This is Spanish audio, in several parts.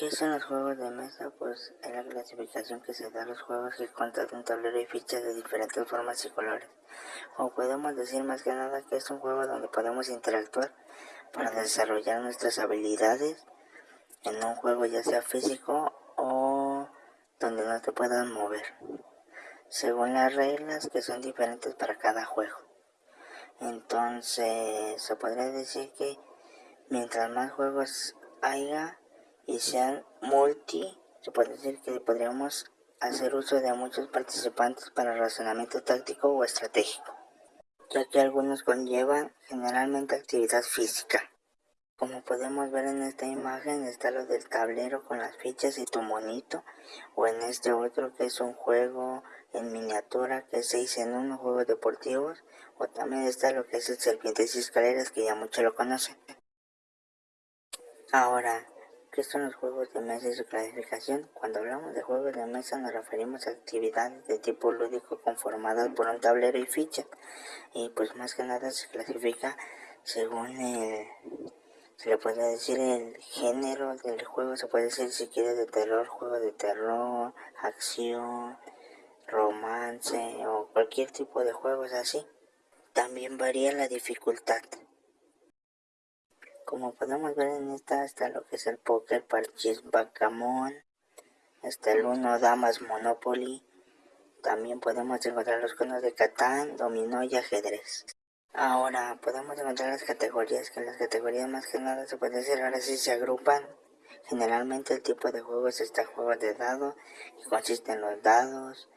¿Qué son los juegos de mesa? Pues es la clasificación que se da a los juegos que cuentan un tablero y fichas de diferentes formas y colores. O podemos decir más que nada que es un juego donde podemos interactuar para desarrollar nuestras habilidades en un juego ya sea físico o donde no te puedas mover, según las reglas que son diferentes para cada juego. Entonces se podría decir que mientras más juegos haya, y sean multi, se puede decir que podríamos hacer uso de muchos participantes para razonamiento táctico o estratégico, ya que algunos conllevan generalmente actividad física. Como podemos ver en esta imagen está lo del tablero con las fichas y tu monito, o en este otro que es un juego en miniatura que se dice en unos juegos deportivos, o también está lo que es el serpientes y escaleras que ya muchos lo conocen. Ahora, ¿Qué son los juegos de mesa y su clasificación? Cuando hablamos de juegos de mesa nos referimos a actividades de tipo lúdico conformadas por un tablero y fichas. Y pues más que nada se clasifica según el, se le puede decir el género del juego, se puede decir si quiere de terror, juego de terror, acción, romance o cualquier tipo de juegos así. También varía la dificultad. Como podemos ver en esta está lo que es el póker, parchís, bacamón, está el uno, damas, monopoly. También podemos encontrar los conos de Catán, dominó y ajedrez. Ahora podemos encontrar las categorías, que las categorías más que nada se puede decir ahora sí se agrupan. Generalmente el tipo de juego es este juego de dado, que consiste en los dados.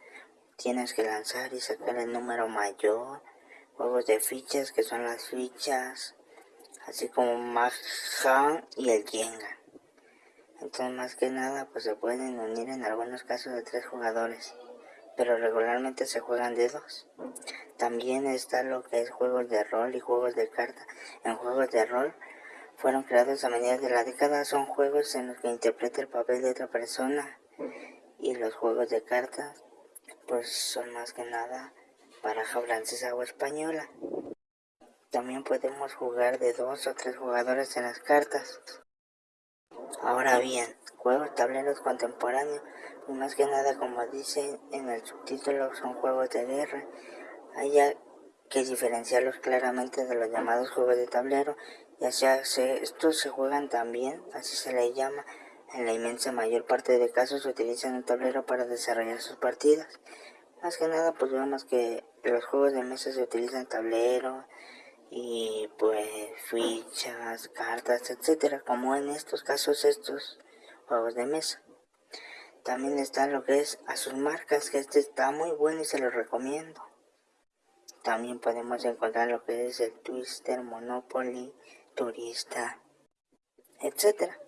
Tienes que lanzar y sacar el número mayor. Juegos de fichas, que son las fichas así como Mahjong y el Jenga. Entonces más que nada pues se pueden unir en algunos casos de tres jugadores, pero regularmente se juegan de dos. También está lo que es juegos de rol y juegos de carta. En juegos de rol fueron creados a medida de la década, son juegos en los que interpreta el papel de otra persona y los juegos de cartas pues son más que nada baraja francesa o española. También podemos jugar de dos o tres jugadores en las cartas. Ahora bien, juegos tableros contemporáneos, más que nada como dice en el subtítulo, son juegos de guerra. Hay que diferenciarlos claramente de los llamados juegos de tablero, ya sea estos se juegan también, así se les llama, en la inmensa mayor parte de casos se utilizan un tablero para desarrollar sus partidas. Más que nada pues vemos que los juegos de mesa se utilizan tablero, y pues fichas, cartas, etcétera, como en estos casos estos juegos de mesa. También está lo que es a sus marcas, que este está muy bueno y se lo recomiendo. También podemos encontrar lo que es el Twister, Monopoly, Turista, etcétera.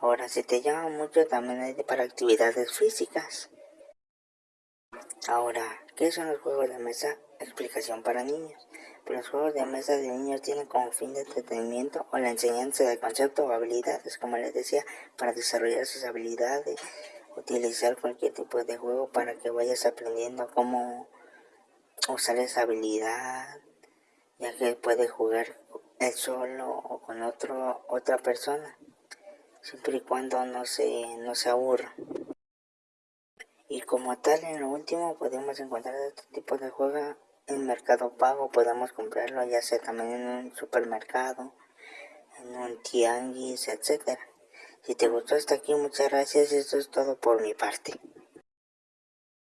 Ahora, si te llama mucho, también hay para actividades físicas. Ahora, ¿qué son los juegos de mesa? Explicación para niños. Los juegos de mesa de niños tienen como fin de entretenimiento o la enseñanza de conceptos o habilidades, como les decía, para desarrollar sus habilidades, utilizar cualquier tipo de juego para que vayas aprendiendo cómo usar esa habilidad, ya que puedes jugar él solo o con otro, otra persona, siempre y cuando no se, no se aburra. Y como tal, en lo último podemos encontrar este tipo de juego en Mercado Pago podemos comprarlo ya sea también en un supermercado, en un tianguis, etcétera. Si te gustó hasta aquí, muchas gracias. Esto es todo por mi parte.